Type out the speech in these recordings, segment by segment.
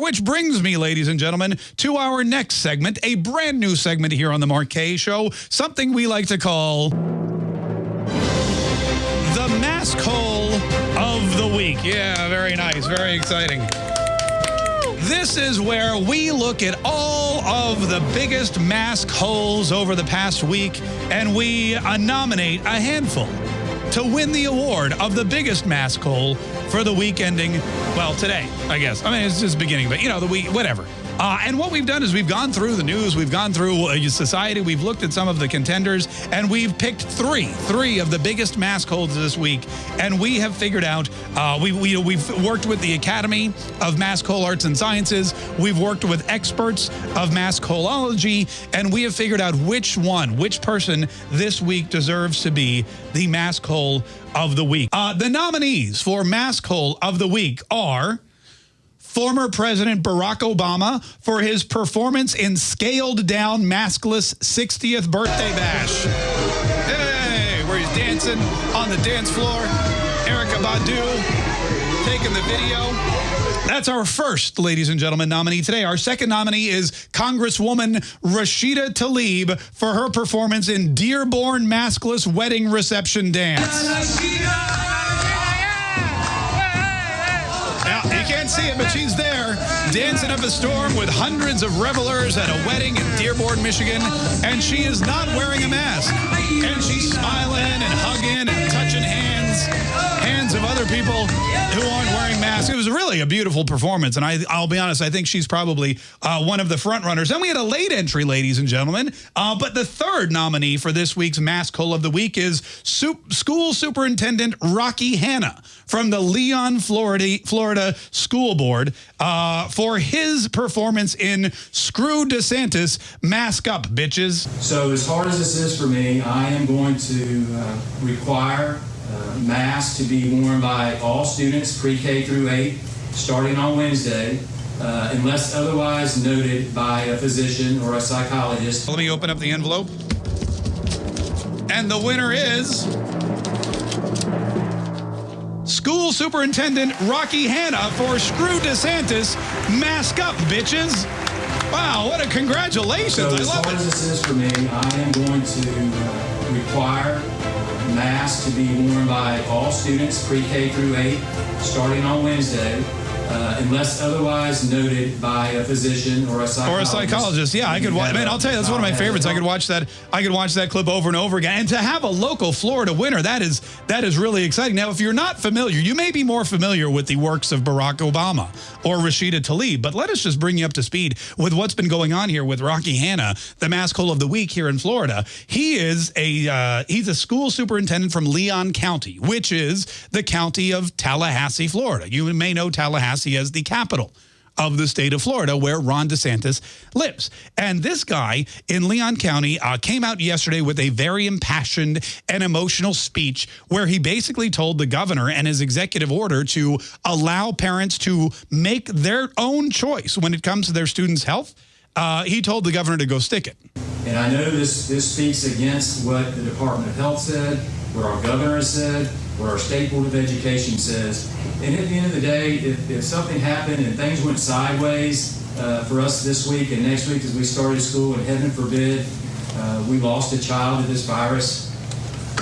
Which brings me, ladies and gentlemen, to our next segment, a brand new segment here on the Marquee Show, something we like to call the Mask Hole of the Week. Yeah, very nice, very exciting. This is where we look at all of the biggest mask holes over the past week and we uh, nominate a handful to win the award of the biggest mask hole for the week ending, well, today, I guess. I mean, it's just beginning, but you know, the week, whatever. Uh, and what we've done is we've gone through the news, we've gone through uh, society, we've looked at some of the contenders, and we've picked three, three of the biggest mask holds this week. And we have figured out, uh, we, we, we've worked with the Academy of Mask Hole Arts and Sciences, we've worked with experts of mask holology, and we have figured out which one, which person this week deserves to be the mask hole of the week. Uh, the nominees for mask hole of the week are former President Barack Obama for his performance in scaled down maskless 60th birthday bash. Hey, where he's dancing on the dance floor. Erykah Badu taking the video. That's our first, ladies and gentlemen, nominee today. Our second nominee is Congresswoman Rashida Tlaib for her performance in Dearborn Maskless Wedding Reception Dance. See it, but she's there, dancing up a storm with hundreds of revelers at a wedding in Dearborn, Michigan, and she is not wearing a mask. And she's smiling and hugging and touching hands, hands of other people who aren't wearing masks. It was really a beautiful performance, and I, I'll be honest, I think she's probably uh, one of the front runners. Then we had a late entry, ladies and gentlemen, uh, but the third nominee for this week's Mask Hole of the Week is School Superintendent Rocky Hanna from the Leon, Florida, Florida School Board uh, for his performance in Screw DeSantis, Mask Up, bitches. So as hard as this is for me, I am going to uh, require uh, masks to be worn by all students pre-K through 8 starting on Wednesday. Uh, unless otherwise noted by a physician or a psychologist. Let me open up the envelope. And the winner is School Superintendent Rocky Hanna for Screw DeSantis. Mask up, bitches. Wow, what a congratulations. So I as hard as this is for me, I am going to require masks to be worn by all students pre-K through 8 starting on Wednesday uh, unless otherwise noted by a physician or a psychologist. Or a psychologist, yeah. I could watch. Man, I'll tell you, that's one of my favorites. I could watch that. I could watch that clip over and over again. And to have a local Florida winner, that is that is really exciting. Now, if you're not familiar, you may be more familiar with the works of Barack Obama or Rashida Tlaib, but let us just bring you up to speed with what's been going on here with Rocky Hanna, the mask hole of the week here in Florida. He is a uh, he's a school superintendent from Leon County, which is the county of Tallahassee, Florida. You may know Tallahassee As the capital of the state of Florida where Ron DeSantis lives. And this guy in Leon County uh, came out yesterday with a very impassioned and emotional speech where he basically told the governor and his executive order to allow parents to make their own choice when it comes to their students' health. Uh, he told the governor to go stick it. And I know this, this speaks against what the Department of Health said, what our governor said, what our State Board of Education says. And at the end of the day, if, if something happened and things went sideways uh, for us this week and next week as we started school, and heaven forbid uh, we lost a child to this virus,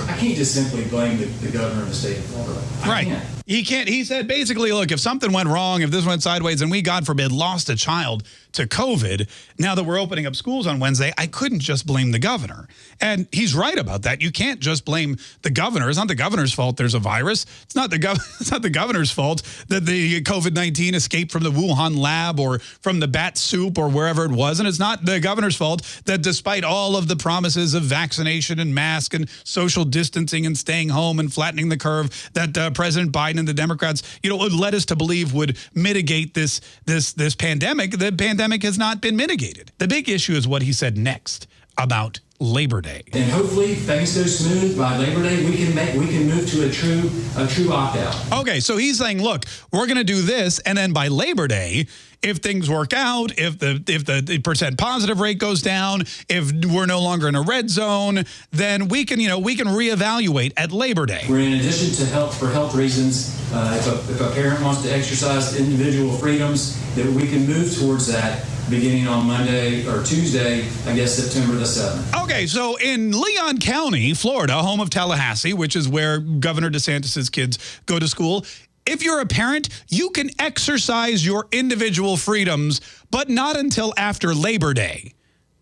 I can't just simply blame the, the governor of the state of Florida. I right. Can't. He can't. He said basically, look, if something went wrong, if this went sideways, and we, God forbid, lost a child to COVID, now that we're opening up schools on Wednesday, I couldn't just blame the governor. And he's right about that. You can't just blame the governor. It's not the governor's fault there's a virus. It's not the gov it's not the governor's fault that the COVID-19 escaped from the Wuhan lab or from the bat soup or wherever it was. And it's not the governor's fault that despite all of the promises of vaccination and mask and social distancing and staying home and flattening the curve that uh, President Biden and the Democrats, you know, led us to believe would mitigate this this this pandemic. The pandemic has not been mitigated. The big issue is what he said next about Labor Day. And hopefully things go smooth by Labor Day. We can make we can move to a true a true opt out. Okay, so he's saying, look, we're going to do this, and then by Labor Day, if things work out, if the if the, the percent positive rate goes down, if we're no longer in a red zone, then we can you know we can reevaluate at Labor Day. We're in addition to health for health reasons. Uh, if, a, if a parent wants to exercise individual freedoms, that we can move towards that beginning on Monday or Tuesday, I guess September the 7th. Okay, so in Leon County, Florida, home of Tallahassee, which is where Governor DeSantis's kids go to school, if you're a parent, you can exercise your individual freedoms, but not until after Labor Day.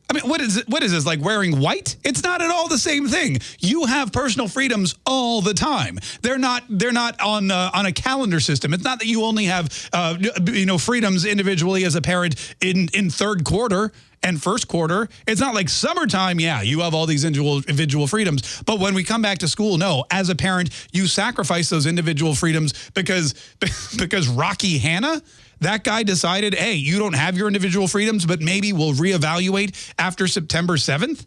I mean, what is it? What is this like wearing white? It's not at all the same thing. You have personal freedoms all the time. They're not. They're not on uh, on a calendar system. It's not that you only have uh, you know freedoms individually as a parent in in third quarter and first quarter. It's not like summertime. Yeah, you have all these individual freedoms. But when we come back to school, no. As a parent, you sacrifice those individual freedoms because because Rocky Hanna that guy decided, hey, you don't have your individual freedoms, but maybe we'll reevaluate after September 7th?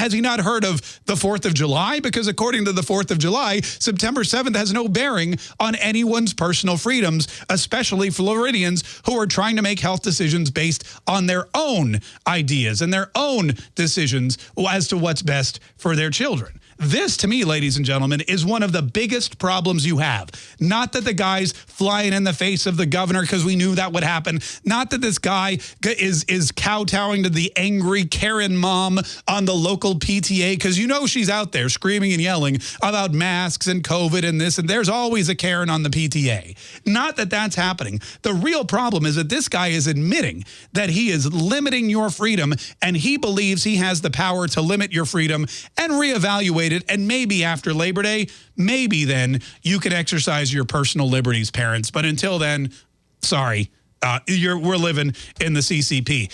Has he not heard of the 4th of July? Because according to the 4th of July, September 7th has no bearing on anyone's personal freedoms, especially Floridians who are trying to make health decisions based on their own ideas and their own decisions as to what's best for their children. This, to me, ladies and gentlemen, is one of the biggest problems you have. Not that the guy's flying in the face of the governor because we knew that would happen. Not that this guy is, is kowtowing to the angry Karen mom on the local PTA because you know she's out there screaming and yelling about masks and COVID and this, and there's always a Karen on the PTA. Not that that's happening. The real problem is that this guy is admitting that he is limiting your freedom and he believes he has the power to limit your freedom and reevaluate And maybe after Labor Day, maybe then you can exercise your personal liberties, parents. But until then, sorry, uh, we're living in the CCP.